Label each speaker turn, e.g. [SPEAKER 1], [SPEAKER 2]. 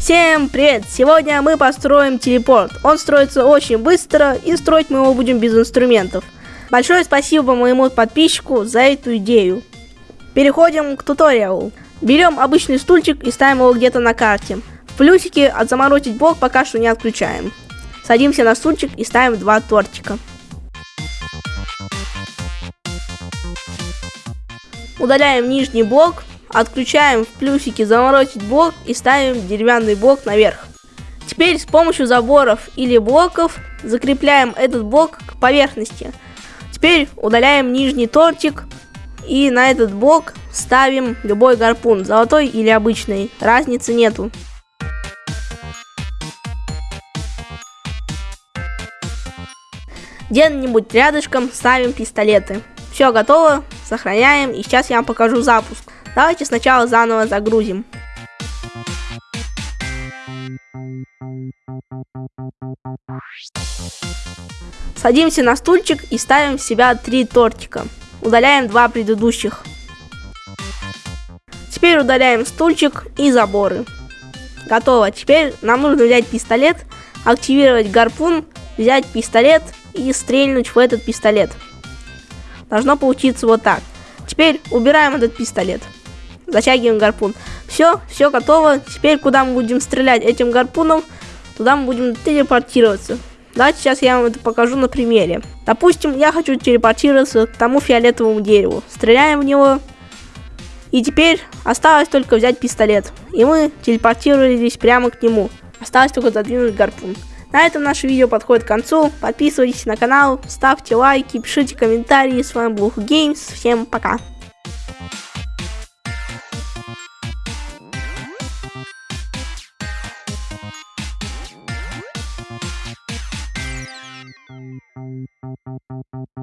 [SPEAKER 1] Всем привет! Сегодня мы построим телепорт. Он строится очень быстро и строить мы его будем без инструментов. Большое спасибо моему подписчику за эту идею. Переходим к туториалу. Берем обычный стульчик и ставим его где-то на карте. В плюсике от заморозить блок пока что не отключаем. Садимся на стульчик и ставим два тортика. Удаляем нижний блок, отключаем в плюсике заморозить блок и ставим деревянный блок наверх. Теперь с помощью заборов или блоков закрепляем этот блок к поверхности. Теперь удаляем нижний тортик и на этот блок ставим любой гарпун, золотой или обычный, разницы нету. Где-нибудь рядышком ставим пистолеты. Все готово, сохраняем и сейчас я вам покажу запуск. Давайте сначала заново загрузим. Садимся на стульчик и ставим в себя три тортика. Удаляем два предыдущих. Теперь удаляем стульчик и заборы. Готово. Теперь нам нужно взять пистолет, активировать гарпун, взять пистолет и стрельнуть в этот пистолет. Должно получиться вот так. Теперь убираем этот пистолет. Затягиваем гарпун. Все, все готово. Теперь куда мы будем стрелять этим гарпуном, туда мы будем телепортироваться. Давайте сейчас я вам это покажу на примере. Допустим, я хочу телепортироваться к тому фиолетовому дереву. Стреляем в него. И теперь осталось только взять пистолет. И мы телепортировались прямо к нему. Осталось только задвинуть гарпун. На этом наше видео подходит к концу. Подписывайтесь на канал, ставьте лайки, пишите комментарии. С вами был Games. Всем пока.